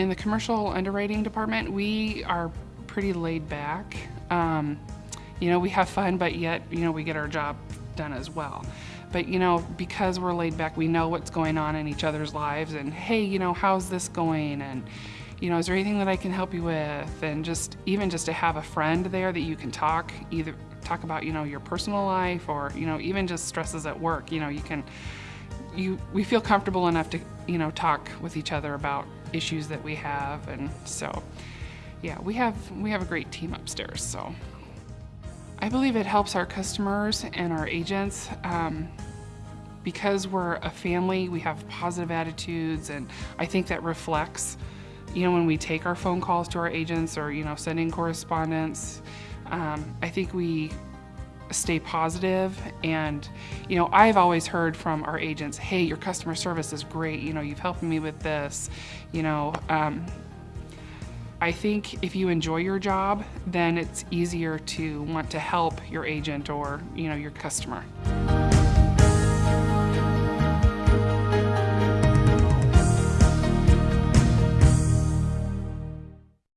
In the commercial underwriting department, we are pretty laid back. Um, you know, we have fun, but yet, you know, we get our job done as well. But, you know, because we're laid back, we know what's going on in each other's lives and, hey, you know, how's this going? And, you know, is there anything that I can help you with? And just, even just to have a friend there that you can talk, either talk about, you know, your personal life or, you know, even just stresses at work, you know, you can, you, we feel comfortable enough to, you know, talk with each other about issues that we have. And so, yeah, we have, we have a great team upstairs, so. I believe it helps our customers and our agents um, because we're a family, we have positive attitudes and I think that reflects, you know, when we take our phone calls to our agents or, you know, sending correspondence, um, I think we stay positive. And, you know, I've always heard from our agents, hey, your customer service is great, you know, you've helped me with this, you know, um, I think if you enjoy your job, then it's easier to want to help your agent or, you know, your customer.